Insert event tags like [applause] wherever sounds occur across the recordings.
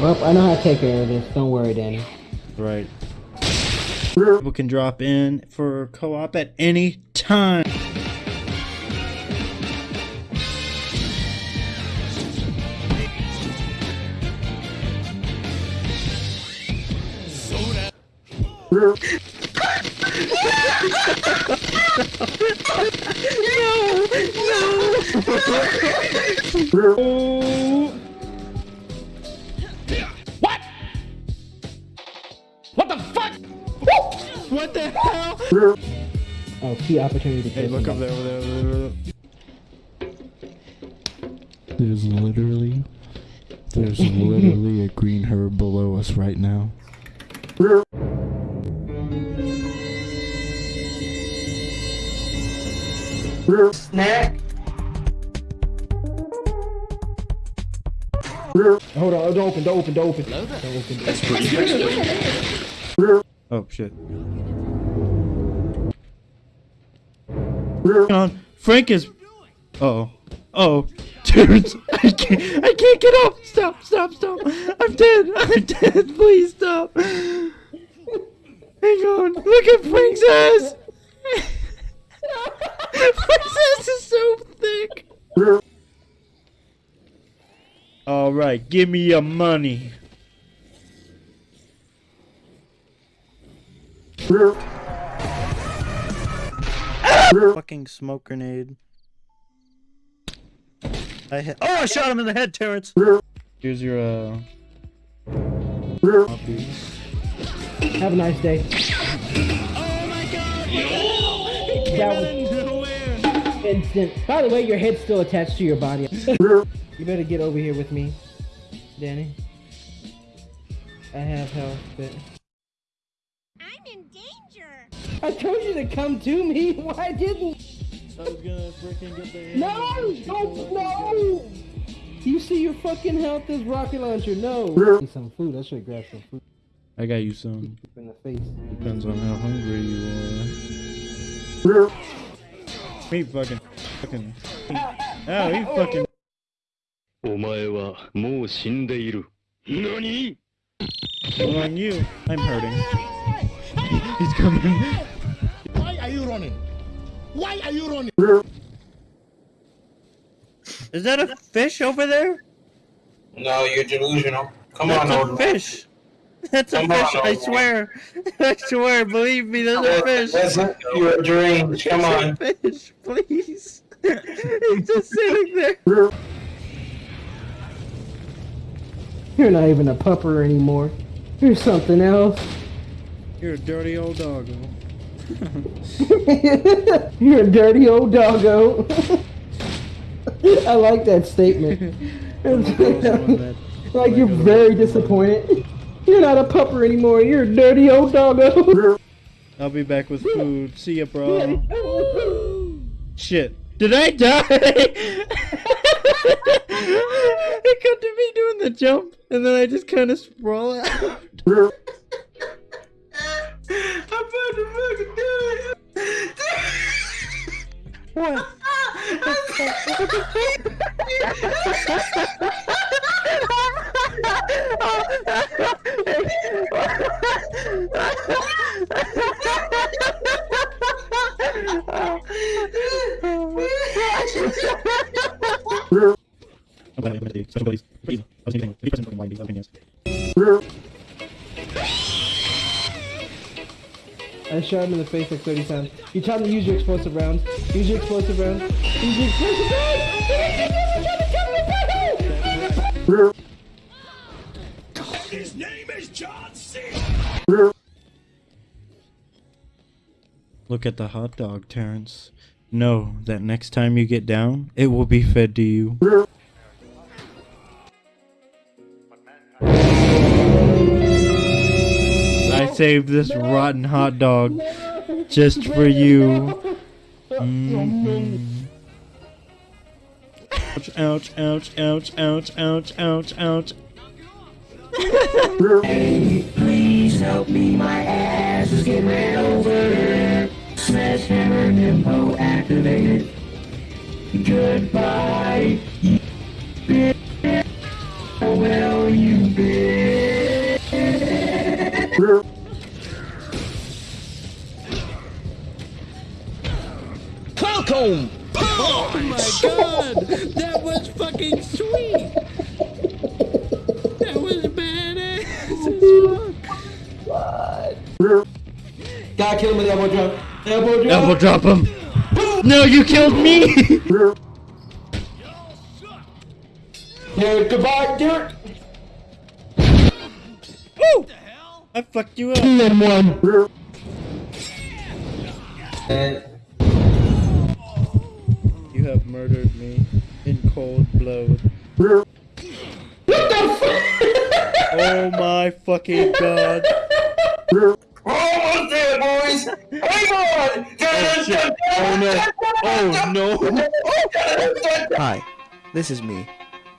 Well, I know how to take care of this. Don't worry, Danny. Right. People can drop in for co-op at any time. [laughs] [laughs] What the hell? Oh, key opportunity to Hey, kill look up there, over there, over there. There's literally, there's literally a green herb below us right now. Snack. Hold on, don't open, don't open, don't open. Don't open. [laughs] Oh shit. On. Frank is. Oh. Oh. Dude, I can't. I can't get up. Stop. Stop. Stop. I'm dead. I'm dead. Please stop. Hang on. Look at Frank's ass. Frank's ass is so thick. All right. Give me your money. Fucking smoke grenade. I hit. Oh, I shot him in the head, Terrence. Here's your uh. copy. Have a nice day. That was instant. By the way, your head's still attached to your body. you better get over here with me, Danny. I have health, but I'm in danger. I told you to come to me. [laughs] Why didn't? I was gonna freaking get the. No! Don't no! You see your fucking health is rocket launcher. No. Need some food. I should grab some food I got you some. in the face. Depends on how hungry you are. He fucking, fucking. Oh, he fucking. お前はもう死んでいる。何 On you. I'm hurting. He's coming. Why are you running? Why are you running? Is that a fish over there? No, you're delusional. Come That's on, a old man. fish. [laughs] That's a Come on, fish. I swear. [laughs] I swear. Believe me, that's a fish. Listen, you're deranged. Come on. It's a fish, please. [laughs] He's just sitting there. You're not even a pupper anymore. You're something else. You're a dirty old doggo. [laughs] You're a dirty old doggo. [laughs] I like that statement. [laughs] like you're very disappointed. You're not a pupper anymore. You're a dirty old doggo. I'll be back with food. See ya, bro. Shit. Did I die? it got to me doing the jump, and then I just kind of sprawl out. What? [laughs] I shot him in the face like 30 times. You taught me to use your explosive rounds. Use your explosive rounds. Use your explosive rounds. His name is John C. Look at the hot dog, Terrence. Know that next time you get down, it will be fed to you. Saved this rotten hot dog just for you. Mm-mm. Ouch, ouch, ouch, ouch, ouch, ouch, ouch, ouch. Please help me, my ass is getting ran over. Smash hammer nympho activated. Goodbye. You bitch. Stockholm. Oh, oh my god, that was fucking sweet. That was badass What? Gotta kill him with elbow drop. Elbow drop. Elbow drop him. no, you killed me. Derek, goodbye, Derek. Woo! I fucked you up. Two and one. And have murdered me in cold blood. What the fuck? Oh my fucking god. Almost there, boys. Hang on. Oh no. Oh no. Hi, this is me.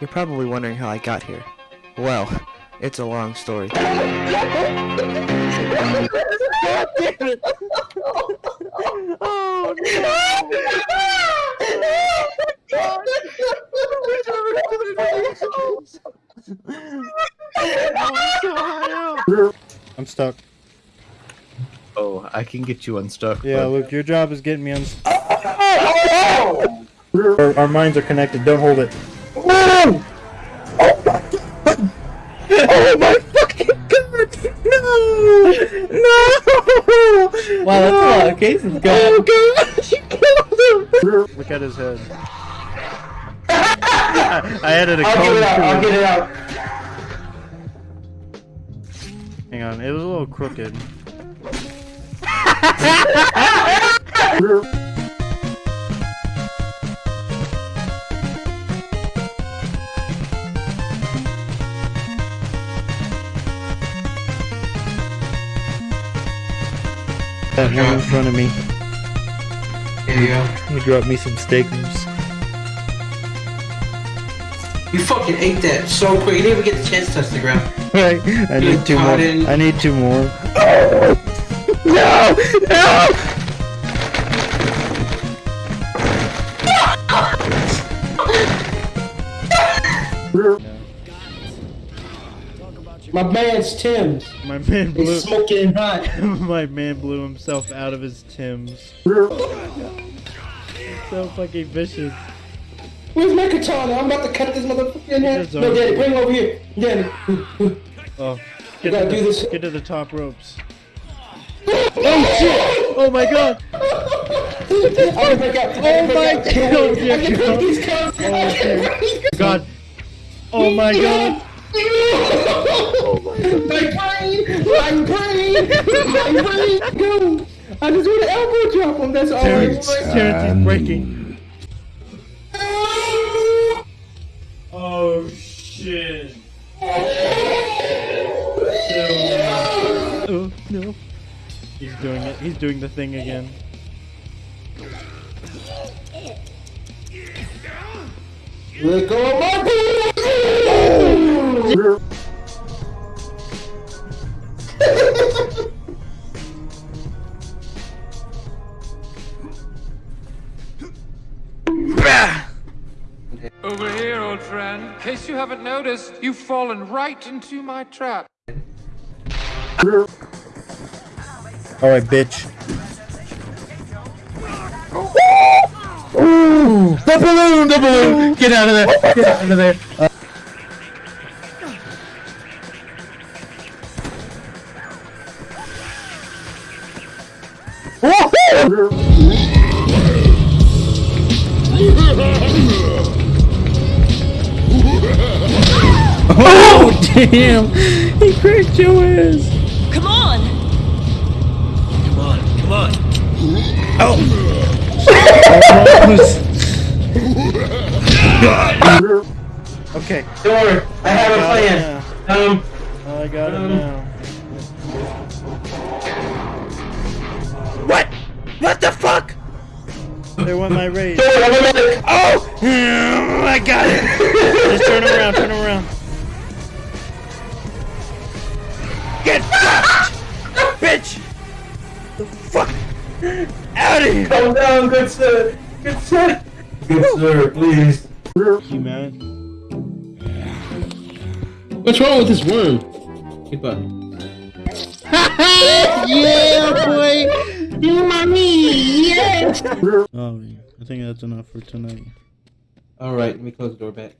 You're probably wondering how I got here. Well, it's a long story. [laughs] I'm. Oh, I can get you unstuck. Yeah, Luke, your job is getting me unstuck. Oh, our, our minds are connected. Don't hold it. Oh my fucking god! No! No! Wow, that's a lot of cases going. Oh god! She killed him! Look at his head. I, [laughs] I added a I'll cone get it out. I'll get it out. Hang on, it was a little crooked. That one in front of me. Here you go. He dropped me some steak noodles. You fucking ate that so quick. You didn't even get the chance to touch the ground. Right, I need two more. in- I need two more. [laughs] No! No! My man's Tim's. My man blew. It's smoking hot. [laughs] My man blew himself out of his Tims. [laughs] so fucking vicious. Where's my katana? I'm about to cut this motherfucker in half. No. Daddy, bring him over here. Daddy. Oh, get gotta to, do the, this. get to the top ropes. [laughs] oh shit! Oh my god! I can break out. Oh my [laughs] oh, break out. Oh, oh, god, yeah, I can you break know. these cuffs. Oh shit! [laughs] God! Oh my god! My brain! My brain! My brain! Go! I just want to elbow drop him. That's all I want. Terrence is breaking. Oh no! He's doing it. He's doing the thing again. You haven't noticed, you've fallen right into my trap. Alright, bitch. Ooh! The balloon! The balloon! Get out of there! Get out of there! Uh, [laughs] Oh damn! He cracked your ass. Come on! Come on, come on! Oh! [laughs] okay. Don't worry. I have a plan. Um, I got it Um, now. what? What the fuck? They want my raise. don't worry. I'm a medic. Oh! [laughs] I got it! Just turn around, turn around. Get fucked! Bitch! The fuck? Out of here! Calm down, good sir. Good sir. Good sir, please. You mad? What's wrong with this worm? Goodbye. [laughs] yeah, boy. You mommy, yes! Oh, I think that's enough for tonight. Alright, let me close the door back.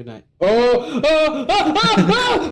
Good night. Oh! Oh! Oh! Oh! oh!